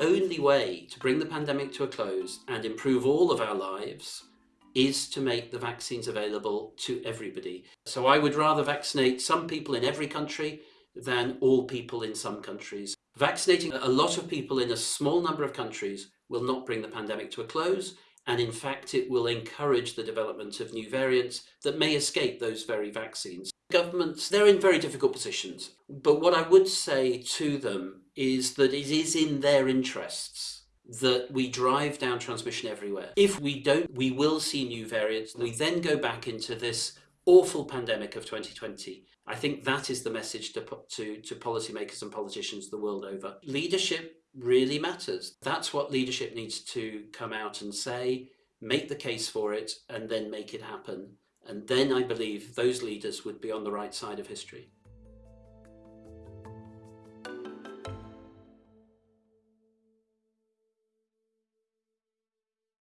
only way to bring the pandemic to a close and improve all of our lives is to make the vaccines available to everybody. So I would rather vaccinate some people in every country than all people in some countries. Vaccinating a lot of people in a small number of countries will not bring the pandemic to a close and in fact it will encourage the development of new variants that may escape those very vaccines. Governments, they're in very difficult positions, but what I would say to them is that it is in their interests that we drive down transmission everywhere. If we don't, we will see new variants. We then go back into this awful pandemic of 2020. I think that is the message to, to, to policymakers and politicians the world over. Leadership really matters. That's what leadership needs to come out and say, make the case for it, and then make it happen. And then I believe those leaders would be on the right side of history.